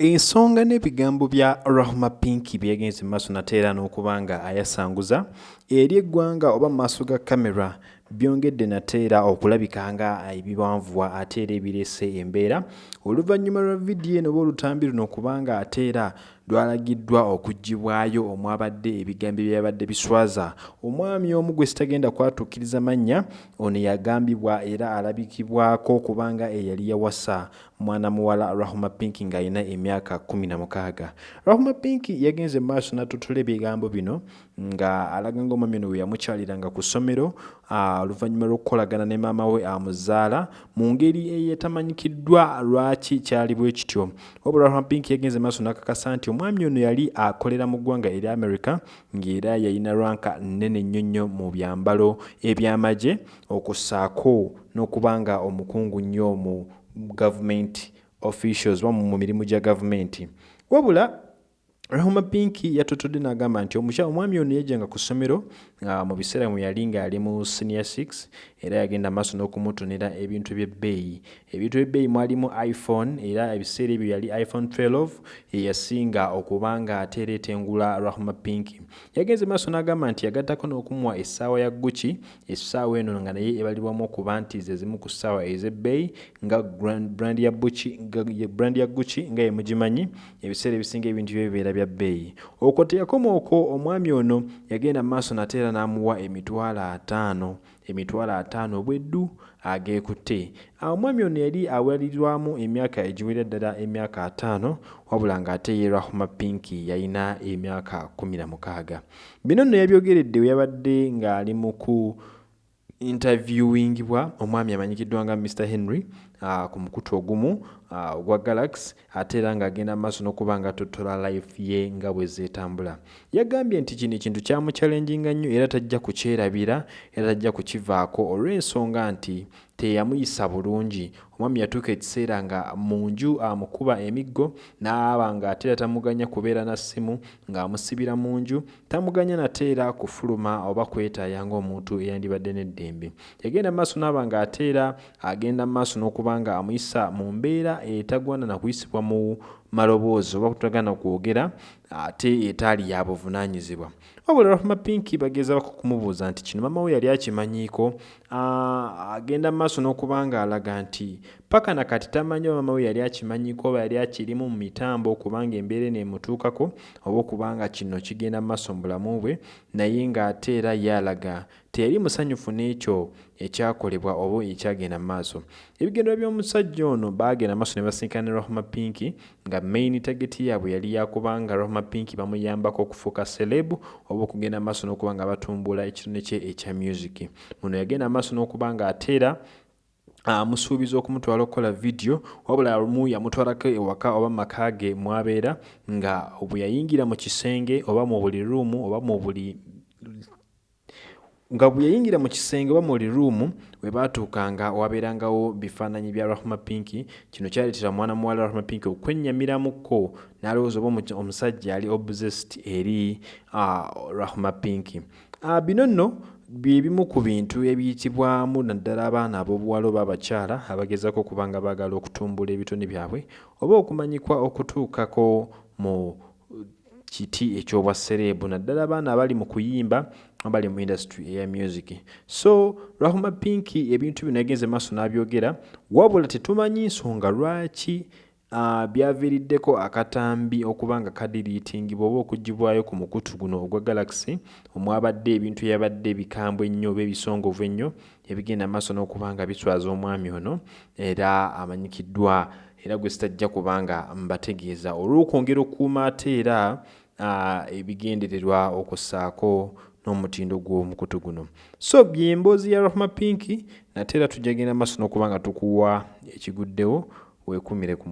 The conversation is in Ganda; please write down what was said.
ensonga n'ebigambo bya rahma pinki byegenze mu maaso nate era n'okuba nga ayasanguza eri eggwanga oba mu maaso ga kamera byongedde nate era okulabika nga ebiwanvuwa ate era ebireese embeera. Oluvannyuma lwa vidiyo eno oba olutambi luno okubanga ate era lwalagiddwa okuggibwayo omwabadde ebigambo ebyabadde biswaza. Omwami omu gwe sitagenda kwatuukiriza mannya ono yagambibwa era alabikibwako kubanga eyali yawasa. Mwana muwala rahuma pinki ng'alina emyaka kumi na mukaaga. Rahuma pinki yagenze mu maaso n'atutula ebigambo bino nga alaga ng'omwami ono we yamukyaliranga ku ssomero oluvannyuma lw'okukolagana ne maama we amuzaala mu ngeri eyetamanyikiddwa lwaki kyali bwe kityo. Wabula rahuma pinki yagenze maaso n'akakasa nti omwami ono yali akolera mu ggwanga eri america ng'era yalina lwanka nnene nnyo nnyo mu byambalo ebyamagye okussaako n'okuba nga omukungu nnyo mu government officials oba mu mirimu gya gavumenti wabula rahuma pinki yatotodde n'agamba nti omusha omwami ono yajjanga ku ssomero mu biseera mwe yali nga ali mu senior 6 era yagenda maaso n'okumutonera ebintu by'ebbeeyi ebintu by'ebbeeyi mwalimu iphone era ebiseera ebyo yali iphone 12 yeyasinga okuba nga ateereeta engula rahuma pinki yagenze maaso n'agamba nti yagattako n'okumuwa essaawa ya guki essaawa eno nga naye ebalibwamu okuba nti ze zimu ku ssaawa ez'ebbeeyi nga brand ya guki nga ye mugimanyi. Ebiseera ebisinga ebintu byo bibeera bya bbeeyi. Okwo teyakoma okwo omwami ono yagenda mu maaso nate era n'amuwa emitwalo ataano. Emitwalo ataano obweddu ageekutte. Omwami ono yali awalirirwamu emyaka egiwera ddala emyaka ataano wabula ng'ate ye rahuma pinki yalina emyaka kumi na mukaaga. Bino nno yabyogeredde we yabadde ng'ali mu ku interviewingibwa omwami amanyikiddwa nga mr henry uh, ku mukutu ogumu uh, ogwa galaxy ate era ng'agenda mu maaso n'okuba nga totola life ye nga bwe zeetambula. Yagambye nti kino ekintu kyamukyalenjinga nnyo era tajja kukyerabira era tajja kukivaako olw'ensonga nti teyamuyisa bulungi. Omwami yatuuka ekiseera nga mu nju amukuba emiggo n'aba nga ate era tamuganya kubeera na ssimu ng'amusibira mu nju. Tamuganya nate era kufuluma oba kwetaaya ng'omuntu eyandibadde n'eddembe. Yagenda maaso n'aba nga ate era agenda maaso n'okuba nga amuyisa mu mbeera etagwana na kuyisibwa mu maloboozi oba kutagana kwogera ate etaali ya buvunaanyizibwa. Wabula rahuma pinki bagezaako kumubuuza nti kino maama we yali akimanyiiko? Agenda mu maaso n'okuba nga alaga nti paka na kati tamanyi oba maama we yali akimanyiiko oba yali akirimu mu mitambo okubanga embeera eno emutuukako oba okubanga kino kigenda mu maaso mu bulamu bwe naye ng'ate era ye alaga teyali musanyufu n'ekyo ekyakolebwa oba ekyagenda mu maaso. Ebigendera by'omusajja ono baagenda maaso ne basinkana ne rahuma pinki nga main tageti yaabwe yali yakubanga rahuma pinki bamuyambako okufuuka selebu oba okugenda maaso n'okuba nga batumbula ekitone kye ekya music. Muno yagenda maaso n'okuba nga ateera amusuubiza okumutwala okukola vidiyo wabula lumu yamutwalako ewaka oba maka ge mwabeera nga bwe yayingira mu kisenge oba mu buli ruumu oba mu buli nga bwe yayingira mu kisenge oba mu buli ruumu we baatuukanga wabeerangawo bifaananyi bya rahuma pinki kino kyaleetera mwana muwala rahuma pinki okwennyamiramukko n'alowooza oba omusajja ali obsessed eri rahuma pinki bino nno byebimu ku bintu ebiyitibwamu naddala abaana ab'obuwala oba abakyala abagezaako okuba nga baagala okutumbula ebitone byabwe oba okumanyikwa okutuukako mu kiti ekyobwasereebu naddala abaana abali mu kuyimba abali mu industry eya music. So rahuma pinki ebintu bino yagenze maaso n'abyogera wabula tetumanyi nsonga lwaki uh, byaviiriddeko akatambi okuba nga kadiriitingibwa oba okuggibwayo ku mukutu guno ogwa galaxy omwabadde ebintu yabadde bikambwe ennyo oba ebisongovu ennyo ebigenda maaso n'okuba nga biswaza omwami ono era amanyikiddwa. Era gwe sitajja kubanga mbategeeza. Olw'okwongera okukuuma ate era ebigendererwa okussaako n'omutindo gw'omukutu guno. So byemboozi ya rahuma pinki nate era tujja genda maaso n'okuba nga tukuwa ekiguddewo weekumire ku